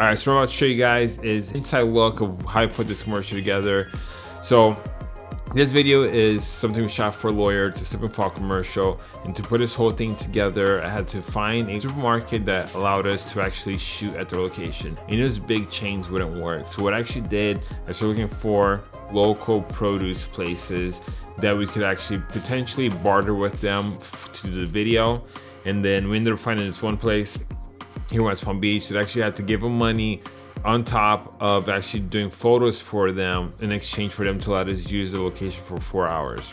All right, so what I'm about to show you guys is inside look of how I put this commercial together. So this video is something we shot for a lawyer. It's a slip and fall commercial. And to put this whole thing together, I had to find a supermarket that allowed us to actually shoot at their location. And those big chains wouldn't work. So what I actually did, I started looking for local produce places that we could actually potentially barter with them to do the video. And then we ended up finding this one place in West Palm Beach that actually had to give them money on top of actually doing photos for them in exchange for them to let us use the location for four hours.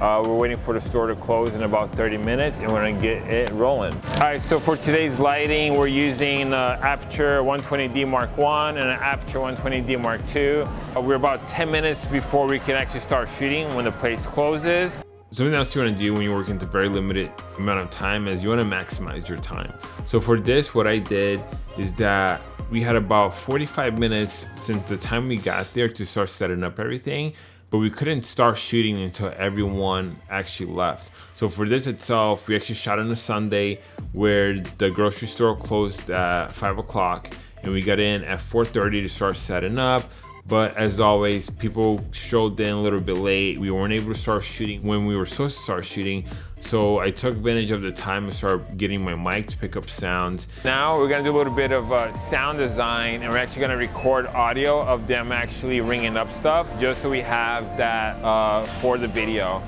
Uh, we're waiting for the store to close in about 30 minutes and we're gonna get it rolling. All right, so for today's lighting, we're using uh, Aputure 120D Mark 1 and an Aputure 120D Mark 2. Uh, we're about 10 minutes before we can actually start shooting when the place closes. Something else you want to do when you're working to very limited amount of time is you want to maximize your time. So for this, what I did is that we had about 45 minutes since the time we got there to start setting up everything but we couldn't start shooting until everyone actually left. So for this itself, we actually shot on a Sunday where the grocery store closed at five o'clock and we got in at 4.30 to start setting up. But as always, people strolled in a little bit late. We weren't able to start shooting when we were supposed to start shooting. So I took advantage of the time and started getting my mic to pick up sounds. Now we're gonna do a little bit of uh, sound design and we're actually gonna record audio of them actually ringing up stuff just so we have that uh, for the video.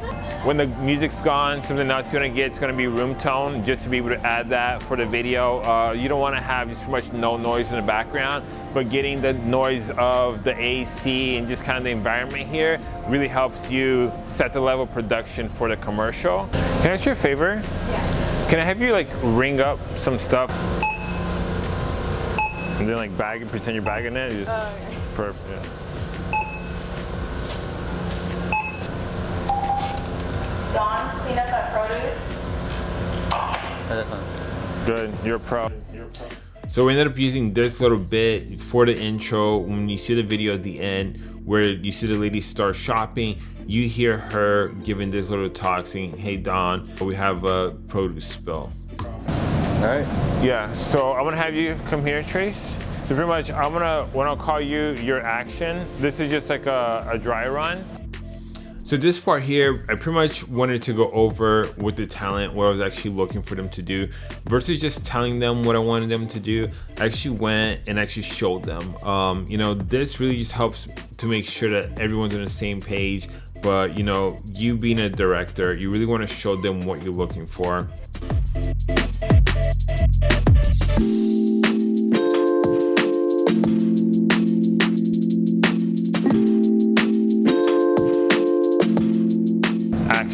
When the music's gone, something else you're gonna get is gonna be room tone just to be able to add that for the video. Uh, you don't wanna have just too much no noise in the background but getting the noise of the AC and just kind of the environment here really helps you set the level of production for the commercial. Can I ask you a favor? Yeah. Can I have you like ring up some stuff? And then like bag and pretend you're bagging it? Just oh, okay. perfect. Yeah. Don, clean up that produce. Oh, that's fine. Good, you're a pro. You're a pro. So we ended up using this little bit for the intro. When you see the video at the end where you see the lady start shopping, you hear her giving this little talk saying, hey Don, we have a produce spill. All right. Yeah, so I'm gonna have you come here, Trace. So pretty much, I'm gonna, when I'll call you your action, this is just like a, a dry run. So this part here, I pretty much wanted to go over with the talent what I was actually looking for them to do versus just telling them what I wanted them to do. I actually went and actually showed them. Um, you know, this really just helps to make sure that everyone's on the same page. But you know, you being a director, you really want to show them what you're looking for.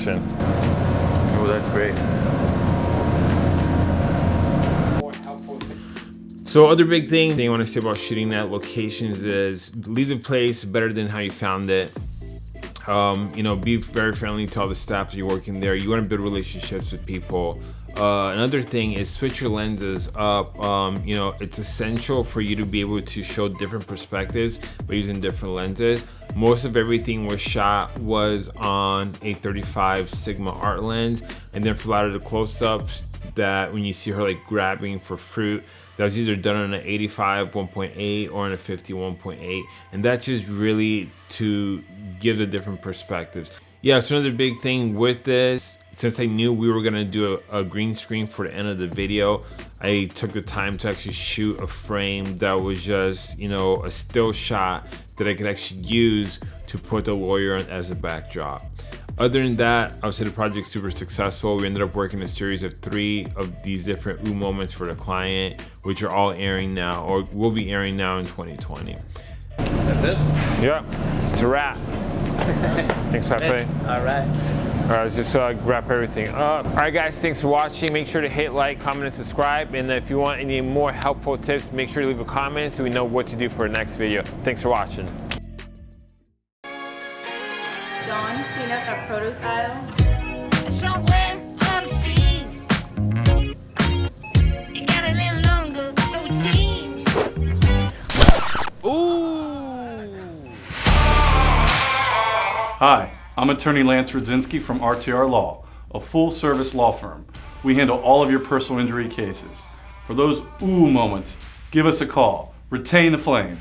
Oh, that's great. So other big thing they want to say about shooting at locations is leave the place better than how you found it. Um, you know, be very friendly to all the staff that you're working there. You want to build relationships with people. Uh, another thing is switch your lenses up. Um, you know, it's essential for you to be able to show different perspectives by using different lenses. Most of everything was shot was on a 35 Sigma art lens. And then for a lot of the close-ups that when you see her like grabbing for fruit, that was either done on an 85 1.8 or on a 50 1.8 and that's just really to give the different perspectives yeah so another big thing with this since I knew we were gonna do a, a, green screen for the end of the video I took the time to actually shoot a frame that was just you know a still shot that I could actually use to put the lawyer on as a backdrop other than that, I would say the project's super successful. We ended up working a series of three of these different ooh moments for the client, which are all airing now or will be airing now in 2020. That's it? Yeah, it's a wrap. Thanks, Pepe. All right. All right, let's just uh, wrap everything up. All right, guys, thanks for watching. Make sure to hit like, comment, and subscribe. And if you want any more helpful tips, make sure to leave a comment so we know what to do for the next video. Thanks for watching. Dawn, clean up our produce aisle. Hi, I'm attorney Lance Rudzinski from RTR Law, a full-service law firm. We handle all of your personal injury cases. For those ooh moments, Give us a call. Retain the flame.